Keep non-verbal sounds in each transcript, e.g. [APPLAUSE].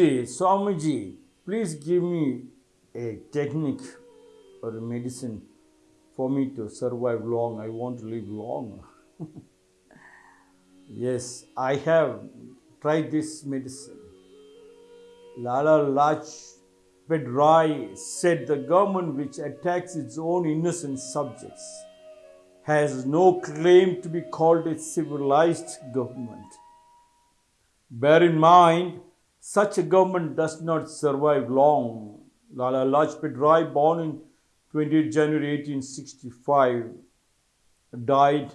Guruji, Swamiji, please give me a technique or a medicine for me to survive long. I want to live long. [LAUGHS] yes, I have tried this medicine. Lala Lajpat Rai said the government which attacks its own innocent subjects has no claim to be called a civilized government. Bear in mind, such a government does not survive long. Lala Lajpat Rai, born in 28 January 1865, died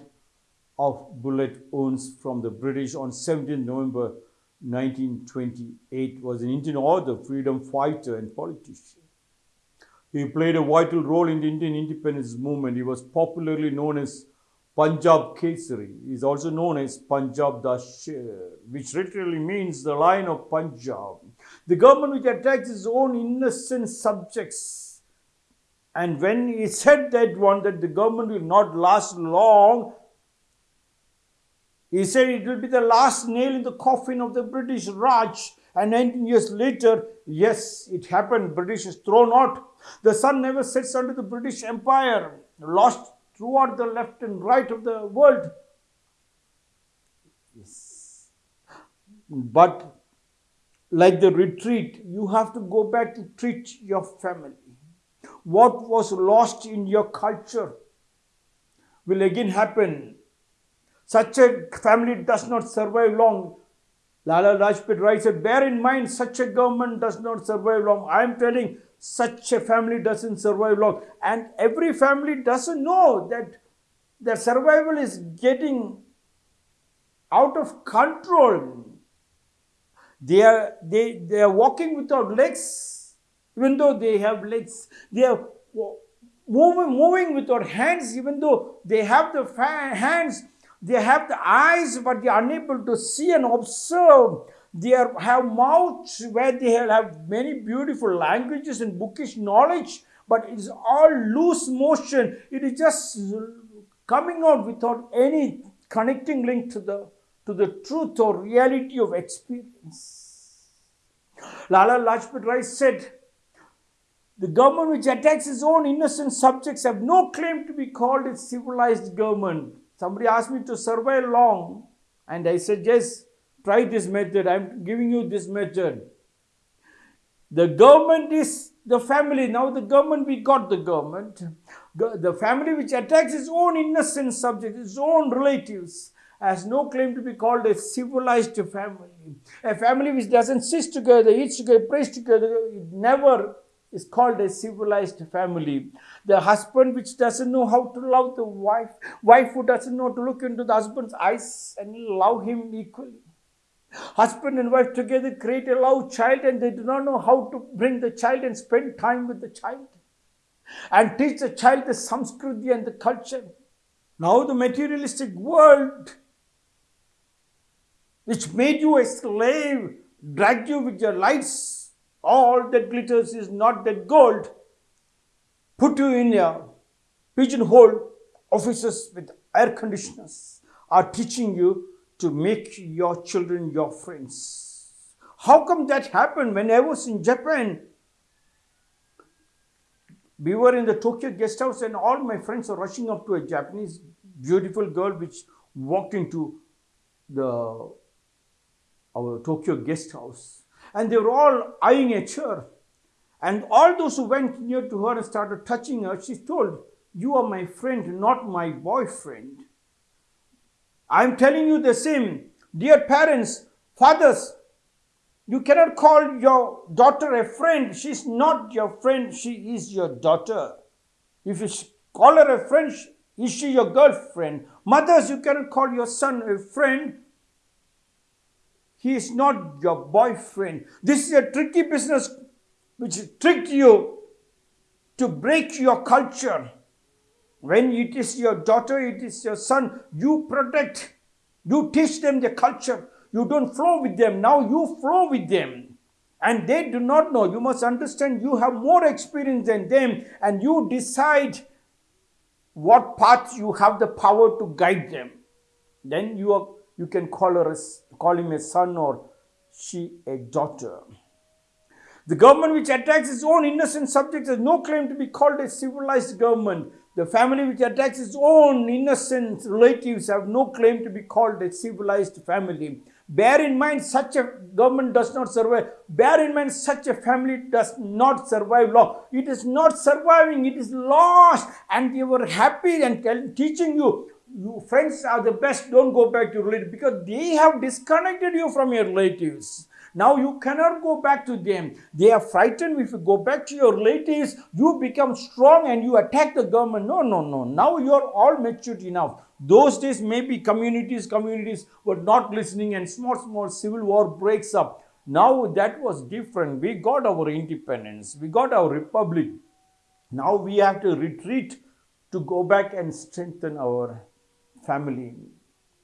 of bullet wounds from the British on 17 November 1928, was an Indian author, freedom fighter and politician. He played a vital role in the Indian independence movement. He was popularly known as Punjab Kesari. Is also known as Punjab Da Sher, uh, which literally means the line of Punjab. The government which attacks its own innocent subjects. And when he said that one, that the government will not last long, he said it will be the last nail in the coffin of the British Raj. And 19 years later, yes, it happened. British is thrown out. The sun never sets under the British Empire, lost throughout the left and right of the world. Yes. But like the retreat, you have to go back to treat your family. What was lost in your culture will again happen. Such a family does not survive long. Lala Rajpat Rai said, bear in mind, such a government does not survive long. I am telling such a family doesn't survive long. And every family doesn't know that their survival is getting out of control. They are, they, they are walking without legs, even though they have legs. They are moving, moving without hands, even though they have the hands. They have the eyes, but they are unable to see and observe they are, have mouths where they have many beautiful languages and bookish knowledge, but it is all loose motion. It is just coming out without any connecting link to the, to the truth or reality of experience. Lala Lajpat Rai said, the government which attacks its own innocent subjects have no claim to be called a civilized government. Somebody asked me to survive long, and I said, yes, try this method. I'm giving you this method. The government is the family. Now the government, we got the government. The family which attacks its own innocent subjects, its own relatives, has no claim to be called a civilized family. A family which doesn't sit together, eats together, prays together, never is called a civilized family. The husband which doesn't know how to love the wife, wife who doesn't know to look into the husband's eyes and love him equally. Husband and wife together create a love child and they do not know how to bring the child and spend time with the child. And teach the child the samskriti and the culture. Now the materialistic world which made you a slave, dragged you with your lights, all that glitters is not that gold, put you in a pigeonhole offices with air conditioners. Are teaching you to make your children your friends. How come that happened? When I was in Japan, we were in the Tokyo guest house and all my friends were rushing up to a Japanese beautiful girl which walked into the our Tokyo guest house. And they were all eyeing at her. And all those who went near to her and started touching her, she told, You are my friend, not my boyfriend. I'm telling you the same. Dear parents, fathers, you cannot call your daughter a friend. She's not your friend, she is your daughter. If you call her a friend, is she your girlfriend? Mothers, you cannot call your son a friend. He is not your boyfriend. This is a tricky business which tricked you to break your culture. When it is your daughter, it is your son, you protect. You teach them the culture. You don't flow with them. Now you flow with them. And they do not know. You must understand you have more experience than them and you decide what path you have the power to guide them. Then you, are, you can call, her a, call him a son or she a daughter. The government which attacks its own innocent subjects has no claim to be called a civilized government. The family which attacks its own innocent relatives have no claim to be called a civilized family. Bear in mind, such a government does not survive. Bear in mind, such a family does not survive long. It is not surviving, it is lost. And they were happy and teaching you, you friends are the best, don't go back to relatives because they have disconnected you from your relatives. Now you cannot go back to them. They are frightened. If you go back to your relatives, you become strong and you attack the government. No, no, no. Now you are all matured enough. Those days, maybe communities, communities were not listening and small, small civil war breaks up. Now that was different. We got our independence. We got our republic. Now we have to retreat to go back and strengthen our family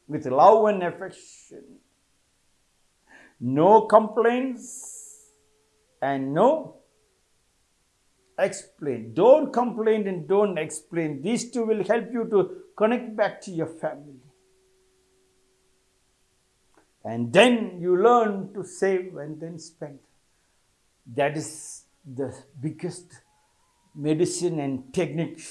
with love and affection no complaints and no explain. Don't complain and don't explain. These two will help you to connect back to your family. And then you learn to save and then spend. That is the biggest medicine and technique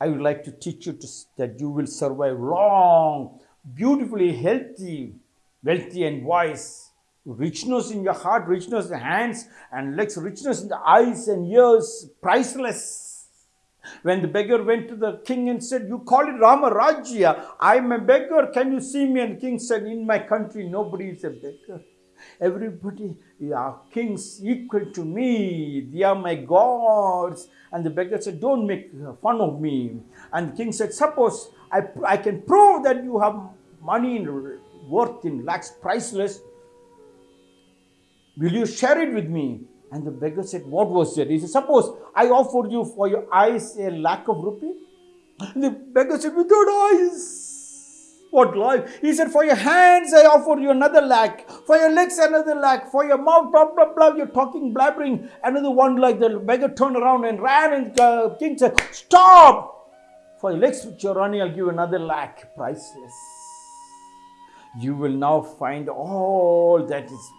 I would like to teach you to, that you will survive long, beautifully healthy, wealthy and wise richness in your heart, richness in the hands and legs, richness in the eyes and ears, priceless. When the beggar went to the king and said, You call it Rama Rajya, I'm a beggar, can you see me? And the king said, In my country, nobody is a beggar. Everybody are kings equal to me. They are my gods. And the beggar said, Don't make fun of me. And the king said, Suppose I, I can prove that you have money worth in lakhs, priceless. Will you share it with me? And the beggar said, What was it? He said, Suppose I offered you for your eyes a lakh of rupees. The beggar said, Without eyes. What life? He said, For your hands, I offer you another lakh. For your legs, another lakh. For your mouth, blah, blah, blah. You're talking, blabbering. Another one like the beggar turned around and ran. And uh, king said, Stop! For your legs, which you're running, I'll give you another lakh. Priceless. You will now find all that is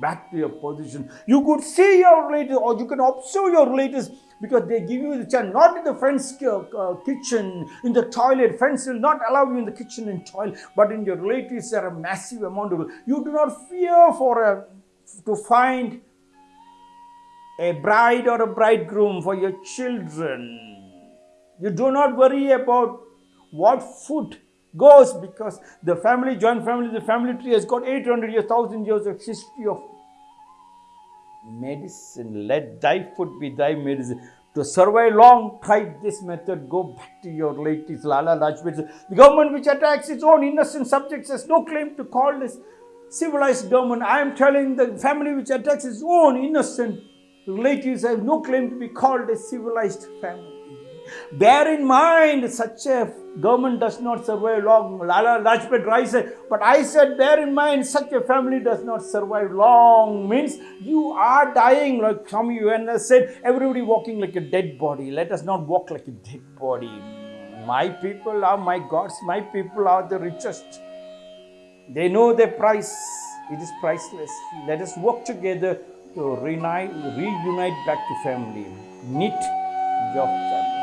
back to your position. You could see your relatives or you can observe your relatives because they give you the chance, not in the friend's uh, kitchen, in the toilet. Friends will not allow you in the kitchen and toilet, but in your relatives there are a massive amount of. You do not fear for a, to find a bride or a bridegroom for your children. You do not worry about what food goes because the family, joint family, the family tree has got 800 years, 1000 years of history of medicine. Let thy food be thy medicine. To survive long, try this method. Go back to your relatives. Lala Lajpat. The government which attacks its own innocent subjects has no claim to call this civilized government. I am telling the family which attacks its own innocent relatives has no claim to be called a civilized family. Bear in mind, such a government does not survive long. Lala Lajpat Rai said, but I said, bear in mind, such a family does not survive long. Means you are dying, like some UN said, everybody walking like a dead body. Let us not walk like a dead body. My people are my gods, my people are the richest. They know their price. It is priceless. Let us work together to reunite, reunite back to family. Knit your family.